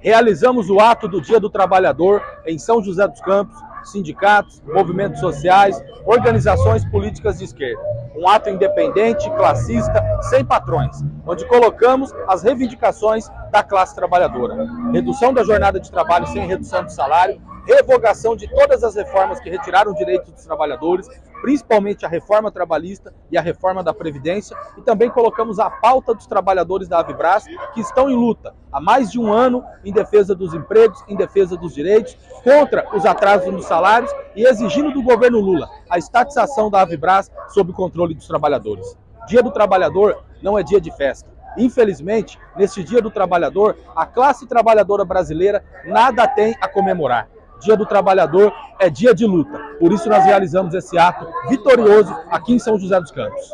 realizamos o ato do Dia do Trabalhador em São José dos Campos, sindicatos, movimentos sociais, organizações políticas de esquerda. Um ato independente, classista, sem patrões, onde colocamos as reivindicações da classe trabalhadora. Redução da jornada de trabalho sem redução de salário, revogação de todas as reformas que retiraram direitos dos trabalhadores, principalmente a reforma trabalhista e a reforma da Previdência, e também colocamos a pauta dos trabalhadores da Avibras, que estão em luta há mais de um ano em defesa dos empregos, em defesa dos direitos, contra os atrasos nos salários e exigindo do governo Lula a estatização da Avibras sob controle dos trabalhadores. Dia do Trabalhador não é dia de festa. Infelizmente, neste Dia do Trabalhador, a classe trabalhadora brasileira nada tem a comemorar. Dia do Trabalhador é dia de luta. Por isso nós realizamos esse ato vitorioso aqui em São José dos Campos.